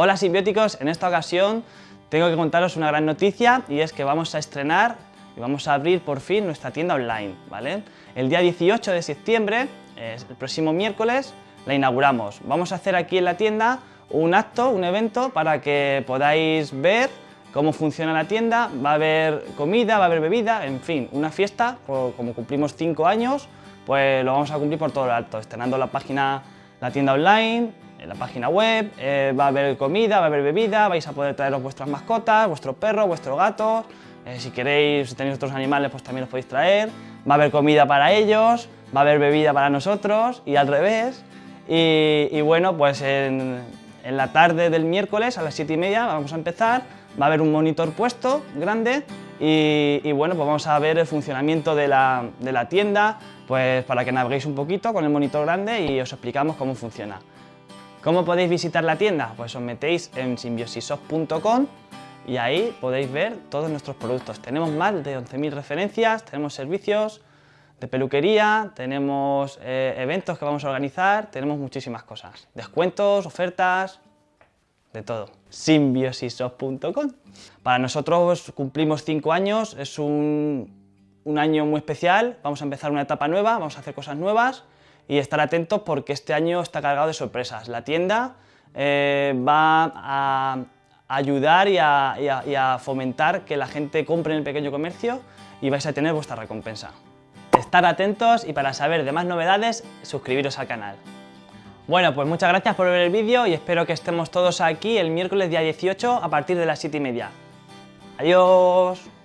Hola simbióticos, en esta ocasión tengo que contaros una gran noticia y es que vamos a estrenar y vamos a abrir por fin nuestra tienda online, ¿vale? El día 18 de septiembre, el próximo miércoles, la inauguramos. Vamos a hacer aquí en la tienda un acto, un evento para que podáis ver cómo funciona la tienda, va a haber comida, va a haber bebida, en fin, una fiesta, como cumplimos 5 años, pues lo vamos a cumplir por todo lo alto, estrenando la página, la tienda online, en la página web, eh, va a haber comida, va a haber bebida, vais a poder traeros vuestras mascotas, vuestro perro, vuestro gato, eh, si queréis, si tenéis otros animales, pues también los podéis traer, va a haber comida para ellos, va a haber bebida para nosotros y al revés, y, bueno, pues en, la tarde del miércoles a las 7 y media vamos a empezar, va a haber un monitor puesto grande y, bueno, pues vamos a ver el funcionamiento de la, de la tienda, pues para que naveguéis un poquito con el monitor grande y os explicamos cómo funciona. ¿Cómo podéis visitar la tienda? Pues os metéis en symbiosisoft.com y ahí podéis ver todos nuestros productos. Tenemos más de 11.000 referencias, tenemos servicios de peluquería, tenemos eh, eventos que vamos a organizar, tenemos muchísimas cosas. Descuentos, ofertas, de todo. symbiosisoft.com Para nosotros cumplimos 5 años, es un año muy especial, vamos a empezar una etapa nueva, vamos a hacer cosas nuevas y estar atentos porque este año está cargado de sorpresas. La tienda eh, va a ayudar y a, fomentar que la gente compre en el pequeño comercio y vais a tener vuestra recompensa. Estar atentos y para saber de más novedades, suscribiros al canal. Bueno, pues muchas gracias por ver el vídeo y espero que estemos todos aquí el miércoles día 18 a partir de las 7 y media. ¡Adiós!